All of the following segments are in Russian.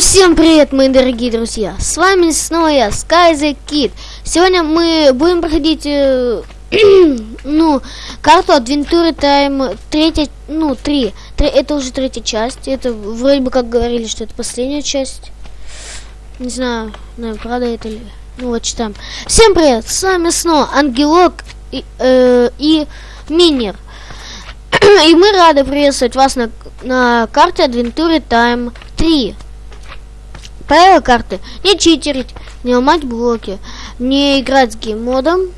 всем привет, мои дорогие друзья! С вами снова я, Sky Kid. Сегодня мы будем проходить, э, ну, карту Adventure Time, третья, ну, три. Три. Это уже третья часть. Это вроде бы как говорили, что это последняя часть. Не знаю, наверное, правда это ли. Ну, вот читаем. Всем привет! С вами снова Ангелок и, э, и Минер. и мы рады приветствовать вас на, на карте Adventure Time 3. Правила карты. Не читерить, не ломать блоки, не играть с гейммодом.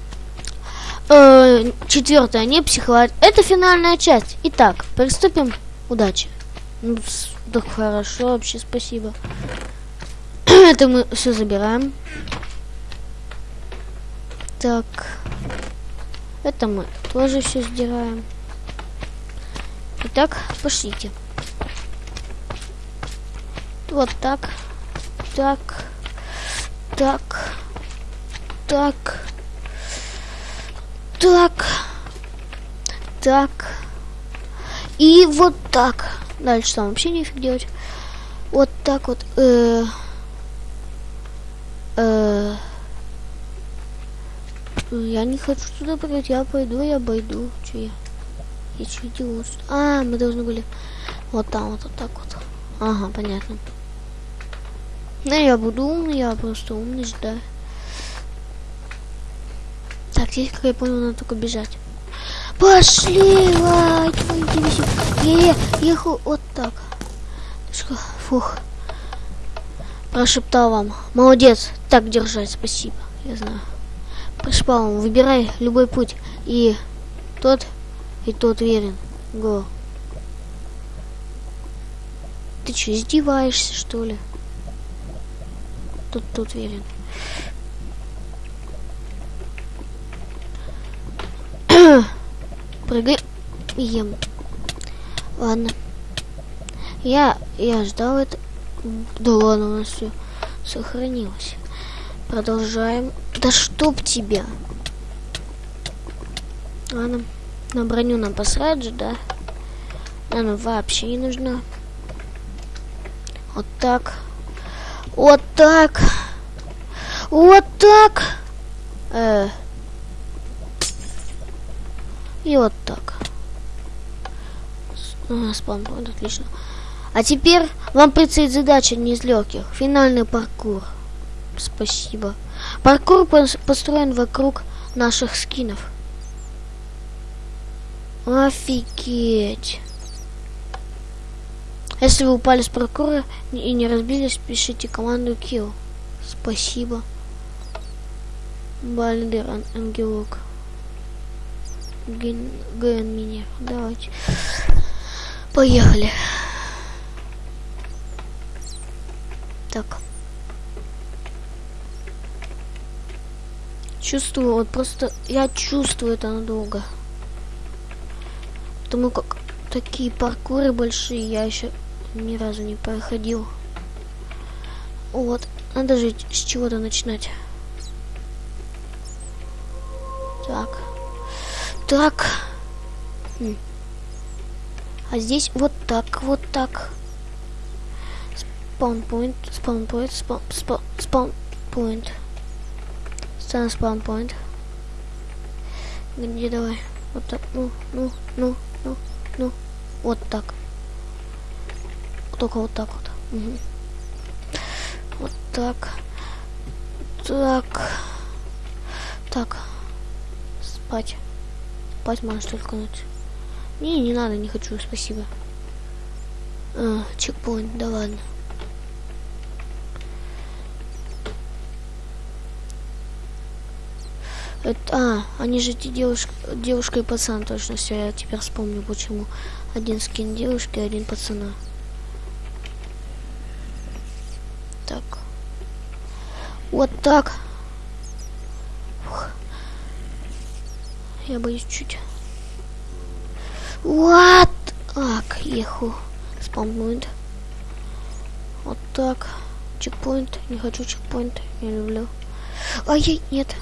Э, четвертое, не психовать. Это финальная часть. Итак, приступим. Удачи. Ну, так хорошо, вообще спасибо. Это мы все забираем. Так. Это мы тоже все сдираем. Итак, пошлите. Вот так так, так, так, так, так. И вот так. Дальше там вообще нифиг делать. Вот так вот. Э, э, я не хочу туда пройти, я пойду, я пойду. Че я? Я что делаю? А, мы должны были вот там вот, вот так вот. Ага, понятно. Ну, я буду умный, я просто умный, да. Так, здесь, как я понял, надо только бежать. Пошли, лайк, я ехал вот так. Фух. Прошептал вам. Молодец. Так держать, спасибо. Я знаю. Прошептал вам. Выбирай любой путь. И тот, и тот верен. Го. Ты что, издеваешься, что ли? Тут тут верен. Прыгай. Ем. Ладно. Я, я ждал это. Да ладно, у нас все сохранилось. Продолжаем. Да чтоб тебя. Ладно. На броню нам посрать же, да? Она вообще не нужна. Вот так. Вот так. Вот так. Э. И вот так. А, спам, отлично. А теперь вам предстоит задача не из легких. Финальный паркур. Спасибо. Паркур построен вокруг наших скинов. Офигеть. Если вы упали с паркура и не разбились, пишите команду kill. Спасибо. Бальдер ан ангелок. Ген, ген меня. Давайте. Поехали. Так. Чувствую, вот просто я чувствую это надолго. Потому как такие паркуры большие я еще ни разу не проходил. Вот, надо же с чего-то начинать. Так. Так. Хм. А здесь вот так, вот так. Спаунпоинт, спаунпоинт, спаунпоинт. Ставим спаунпоинт. Где давай? Вот так, ну, ну, ну, ну, ну. Вот так только вот так вот. Угу. Вот так. Так. Так. Спать. Спать можешь только ночь. Не, не надо, не хочу, спасибо. А, чекпоинт, да ладно. Это, а, они же эти девушка, девушка и пацан, точно все, я теперь вспомню, почему. Один скин девушки, один пацана. Вот так. Фух. Я боюсь чуть. Вот. Так, еху. Спампоинт. Вот так. Чекпоинт. Не хочу чекпоинт. Не люблю. Ай, нет.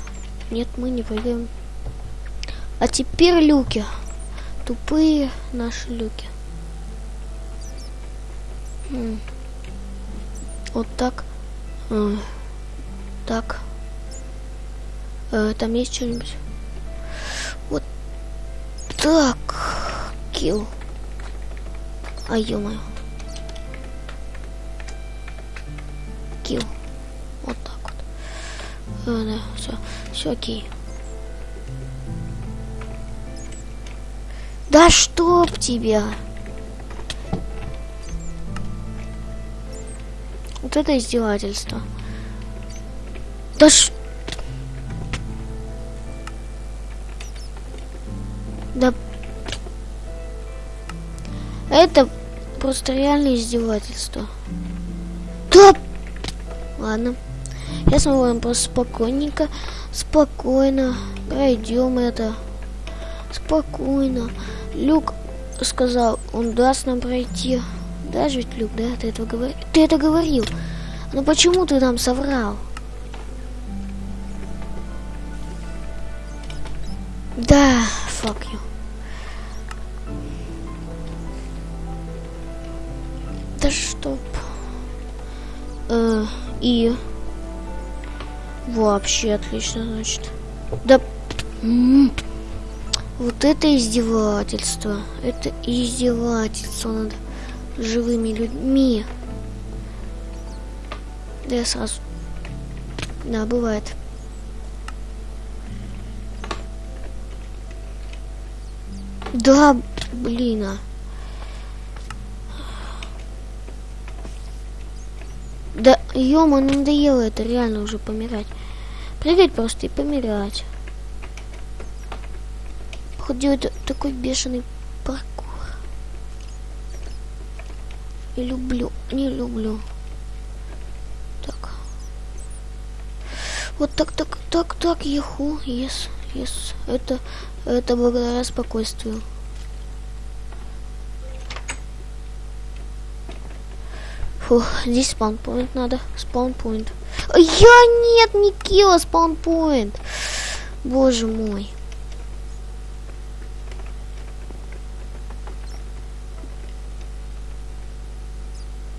Нет, мы не прыгаем. А теперь люки. Тупые наши люки. Вот так. Так. Э, там есть что-нибудь? Вот так. Килл. А ё-моё. Килл. Вот так вот. Э, да, все. Все окей. Да чтоб тебя! Вот это издевательство. Да ш... Да... Это просто реально издевательство. Да... Ладно. Мы будем просто спокойненько, спокойно пройдем это. Спокойно. Люк сказал, он даст нам пройти. Даже ведь, Люк, да, ты это говорил? Ты это говорил. Но почему ты нам соврал? Да, fuck you. Да чтоб. Э, и... Вообще отлично, значит. Да... М -м. Вот это издевательство. Это издевательство над живыми людьми. Да я сразу... Да, бывает. Да, блин, а. Да, ё-моё, надоело это реально уже помирать. Прыгать просто и помирать. Походу, это такой бешеный паркур. Не люблю, не люблю. Так. Вот так, так, так, так, еху, yes, yes. Это, это благодаря спокойствию. Фух, здесь спаунпоинт надо. Спаунпоинт. Я нет, не килла спаунпоинт. Боже мой.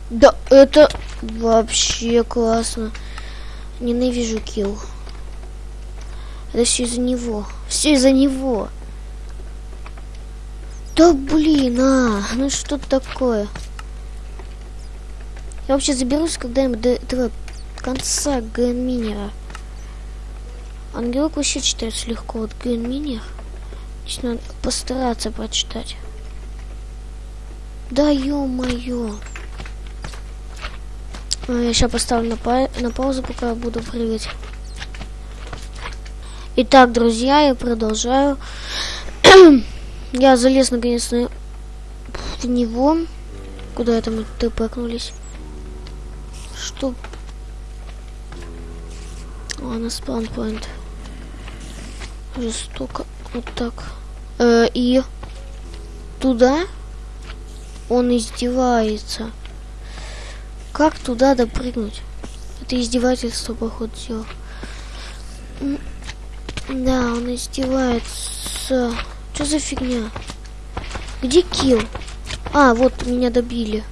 Да, это вообще классно. Ненавижу килл. Это все из-за него. Все из-за него. Да блин, а, ну что такое? Я вообще заберусь когда-нибудь до этого конца генминера. Ангелок вообще читается легко. Вот генминер. Здесь надо постараться прочитать. Да ё-моё. А, я сейчас поставлю на, па на паузу, пока я буду прыгать. Итак, друзья, я продолжаю. я залез наконец-то в него. Куда это мы тпкнулись? Что? О, на спаунпоинт. Жестоко. Вот так. Э, и туда он издевается. Как туда допрыгнуть? Это издевательство, походу, все. Да, он издевается. Что за фигня? Где килл? А, вот меня добили.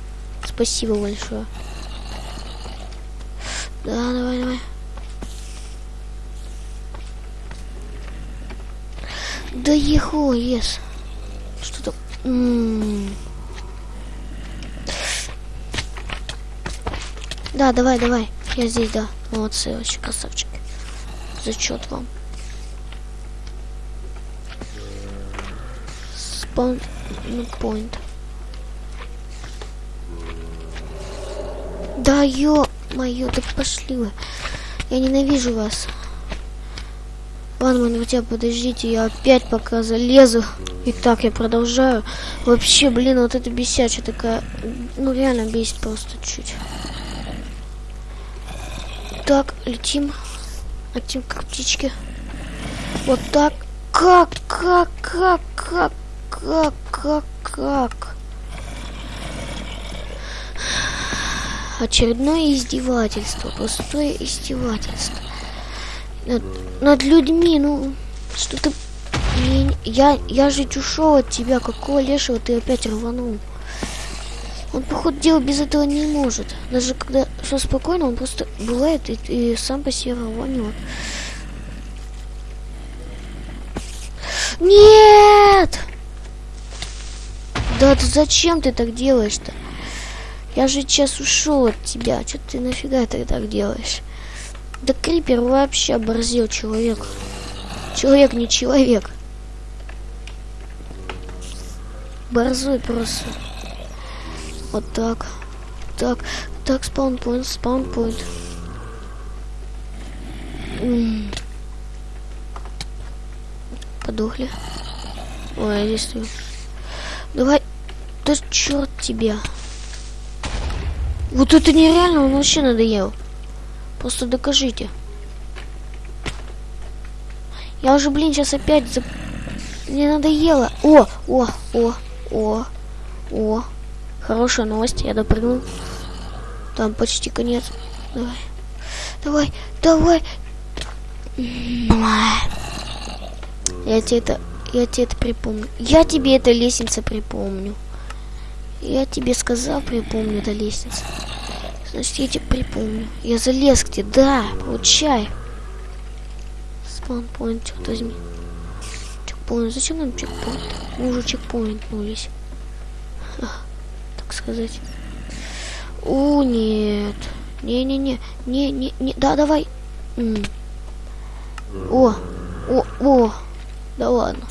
Спасибо большое. Да, давай, давай. Да еху, ес. Что-то... Да, давай, давай. Я здесь, да. Молодцы, очень красавчик. Зачет вам. Спаун point. Да ё моё, да пошли вы. Я ненавижу вас. Ладно, друзья, подождите, я опять пока залезу. Итак, я продолжаю. Вообще, блин, вот это бесячая такая... Ну, реально бесит просто чуть. Так, летим. Летим как птички. Вот так. Как, как, как, как, как, как, как. Очередное издевательство. Простое издевательство. Над, над людьми, ну, что ты... Я, я же ушел от тебя. Какого лешего ты опять рванул? Он, походу, дела без этого не может. Даже когда все спокойно, он просто бывает и, и сам по себе рванет. Нет! Да ты зачем ты так делаешь-то? Я же сейчас ушел от тебя. Что ты нафига ты так делаешь? Да Крипер вообще оборзел человек. Человек не человек. Борзой просто. Вот так. Так. Так, спаунпоинт, спаунпоинт. Подохли. Ой, здесь. Давай. Да черт тебя. Вот это нереально, он вообще надоел. Просто докажите. Я уже, блин, сейчас опять за... Мне надоело. О, о, о, о, о. Хорошая новость, я допрыгнул. Там почти конец. Давай. Давай, давай. Я тебе это, я тебе это припомню. Я тебе это лестница припомню. Я тебе сказал, припомню это лестница. Значит, я тебе припомню. Я залез к тебе, да, получай. Черт возьми. Чекпоинт, зачем нам чекпоинт? Мы уже чекпоинтнулись так сказать. У, нет. Не-не-не. Не-не-не. Да, давай. М -м. О, о, о. Да ладно.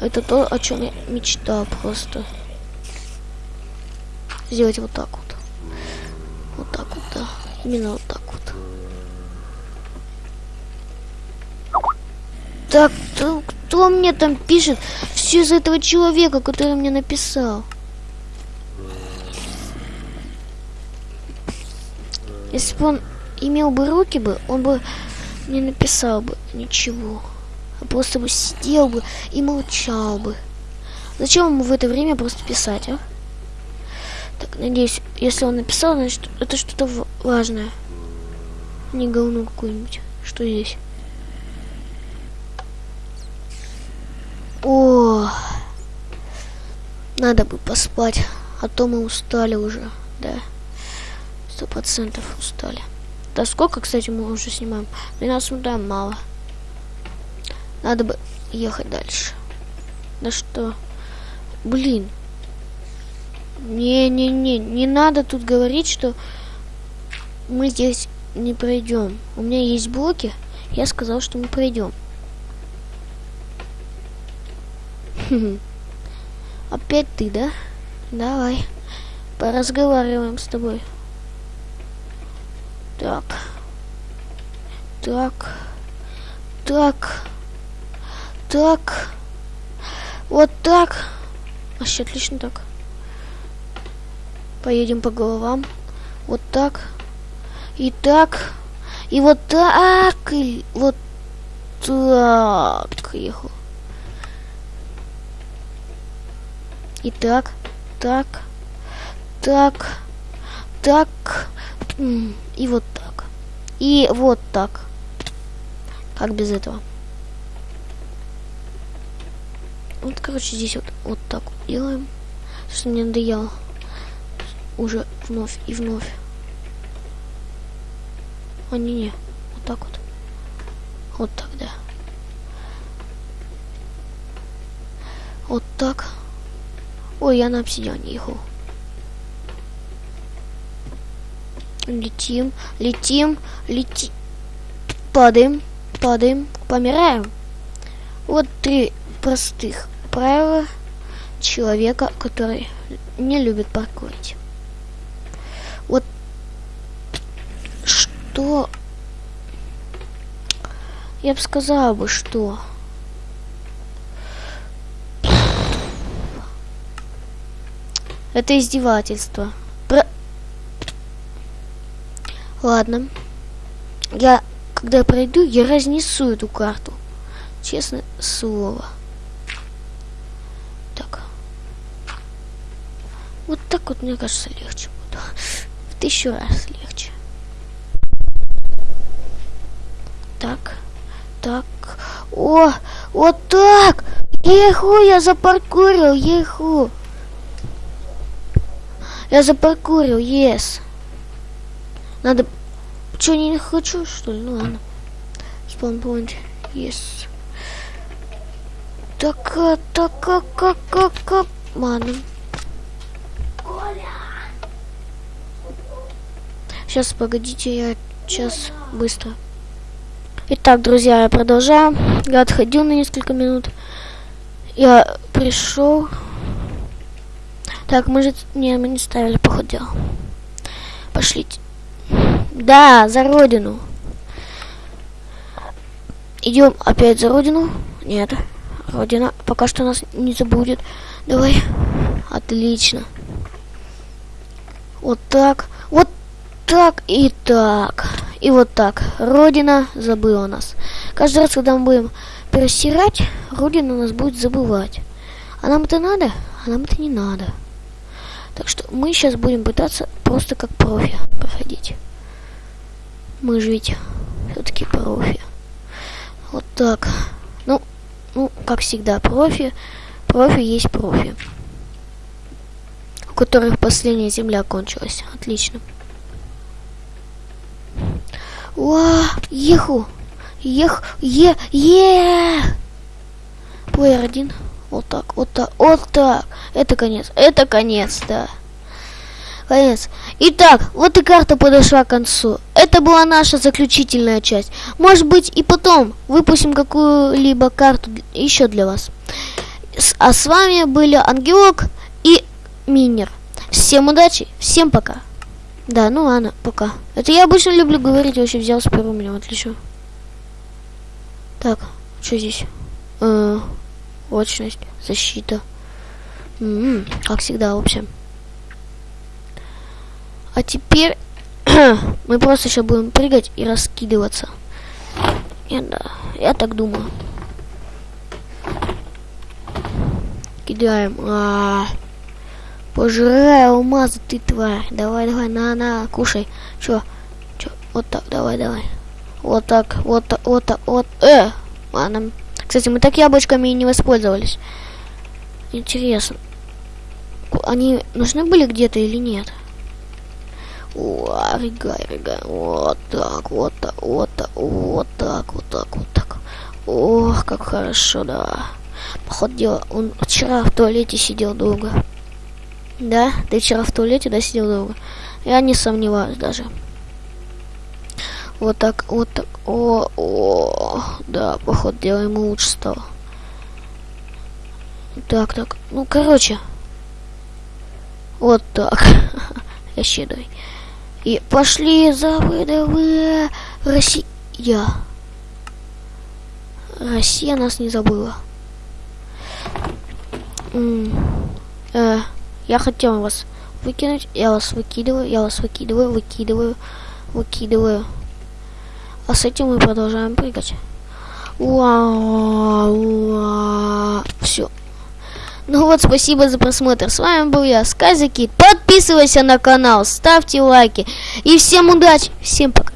Это то, о чем я мечтал просто. Сделать вот так вот. Вот так вот, да. Именно вот так вот. Так, кто, кто мне там пишет? Все из этого человека, который мне написал. Если бы он имел бы руки бы, он бы не написал бы ничего. А просто бы сидел бы и молчал бы. Зачем ему в это время просто писать, а? Так, надеюсь, если он написал, значит, это что-то важное. Не говно какое-нибудь. Что здесь? О, надо бы поспать, а то мы устали уже, да. Сто процентов устали. Да сколько, кстати, мы уже снимаем? 12 минут, да, мало. Надо бы ехать дальше. Да что? Блин. Не-не-не, не надо тут говорить, что мы здесь не пройдем. У меня есть блоки, я сказал, что мы пройдем. Опять ты, да? Давай. Поразговариваем с тобой. Так. Так. Так. Так. Вот так. Вообще отлично так. Поедем по головам. Вот так. И так. И вот так. И вот так. Ехал. И так. Так. Так. Так. И вот так. И вот так. Как без этого? Вот, короче, здесь вот, вот так вот делаем. Что мне надоело. Уже вновь и вновь. А не, не. Вот так вот. Вот так, да. Вот так. Ой, я на обсидиане ехал. Летим, летим, летим. Падаем, падаем, помираем. Вот три простых правила человека, который не любит паркурить. Вот что... Я бы сказала бы, что... Это издевательство. Ладно. Я, когда я пройду, я разнесу эту карту. Честное слово. Так. Вот так вот, мне кажется, легче будет. В тысячу раз легче. Так. Так. О, вот так! Еху, я запаркурил, еху. Я запаркурил, yes. Надо... Что, не хочу, что ли? Ну ладно. Спаунпоинт, yes. Так, а, так, как, как, как, как... Ладно. Сейчас, погодите, я сейчас быстро. Итак, друзья, я продолжаю. Я отходил на несколько минут. Я пришел. Так, мы же... Не, мы не ставили, походу. Пошлите. Да, за родину. Идем опять за родину. Нет. Родина пока что нас не забудет. Давай. Отлично. Вот так. Вот так и так. И вот так. Родина забыла нас. Каждый раз, когда мы будем перестирать, Родина нас будет забывать. А нам это надо? А нам это не надо. Так что мы сейчас будем пытаться просто как профи проходить. Мы же ведь все-таки профи. Вот так. Ну, ну, как всегда, профи. Профи есть профи. У которых последняя земля кончилась. Отлично. Уа, еху. Ех, е, е. Плеер один. Вот так, вот так, вот так. Это конец, это конец, да. Конец. Итак, вот и карта подошла к концу. Это была наша заключительная часть. Может быть и потом выпустим какую-либо карту еще для вас. А с вами были Ангелок и Минер. Всем удачи, всем пока. Да, ну ладно, пока. Это я обычно люблю говорить, вообще взял с первым меня, отлично. Так, что здесь? Э, очность, защита. М м-м, -м, как всегда, в общем. А теперь мы просто сейчас будем прыгать и раскидываться. Я, да, я так думаю. Кидаем. А -а -а. Пожирай алмазы, ты тварь. Давай, давай, на, на, кушай. Чё? Чё? Вот так, давай, давай. Вот так, вот так, вот так, вот. Э! Ладно. Кстати, мы так яблочками и не воспользовались. Интересно. Они нужны были где-то или нет? О, рыгай, рыгай. Вот так, вот так, вот так, вот так, вот так, вот так. Ох, как хорошо, да. Походу дела, он вчера в туалете сидел долго. Да, ты вчера в туалете, да, сидел долго? Я не сомневаюсь даже. Вот так, вот так. О, о, да, походу дело ему лучше стало. Так, так. Ну, короче. Вот так. Я щедрый. И пошли за ВДВ Россия. Россия нас не забыла. М э, я хотел вас выкинуть. Я вас выкидываю, я вас выкидываю, выкидываю, выкидываю. А с этим мы продолжаем прыгать. Вау, Все. Ну вот, спасибо за просмотр. С вами был я, Сказики. Подписывайся на канал, ставьте лайки. И всем удачи. Всем пока.